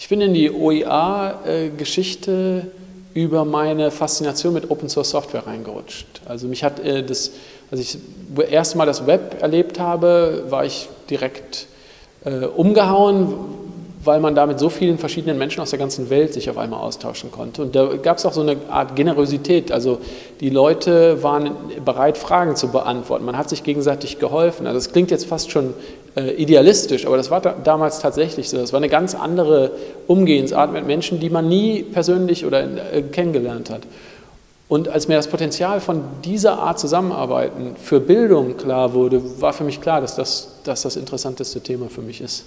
Ich bin in die OER-Geschichte über meine Faszination mit Open Source Software reingerutscht. Also mich hat äh, das, als ich das erste Mal das Web erlebt habe, war ich direkt äh, umgehauen, weil man da mit so vielen verschiedenen Menschen aus der ganzen Welt sich auf einmal austauschen konnte. Und da gab es auch so eine Art Generosität. Also die Leute waren bereit, Fragen zu beantworten. Man hat sich gegenseitig geholfen. Also das klingt jetzt fast schon äh, idealistisch, aber das war da, damals tatsächlich so. Das war eine ganz andere Umgehensart mit Menschen, die man nie persönlich oder äh, kennengelernt hat. Und als mir das Potenzial von dieser Art Zusammenarbeiten für Bildung klar wurde, war für mich klar, dass das, dass das interessanteste Thema für mich ist.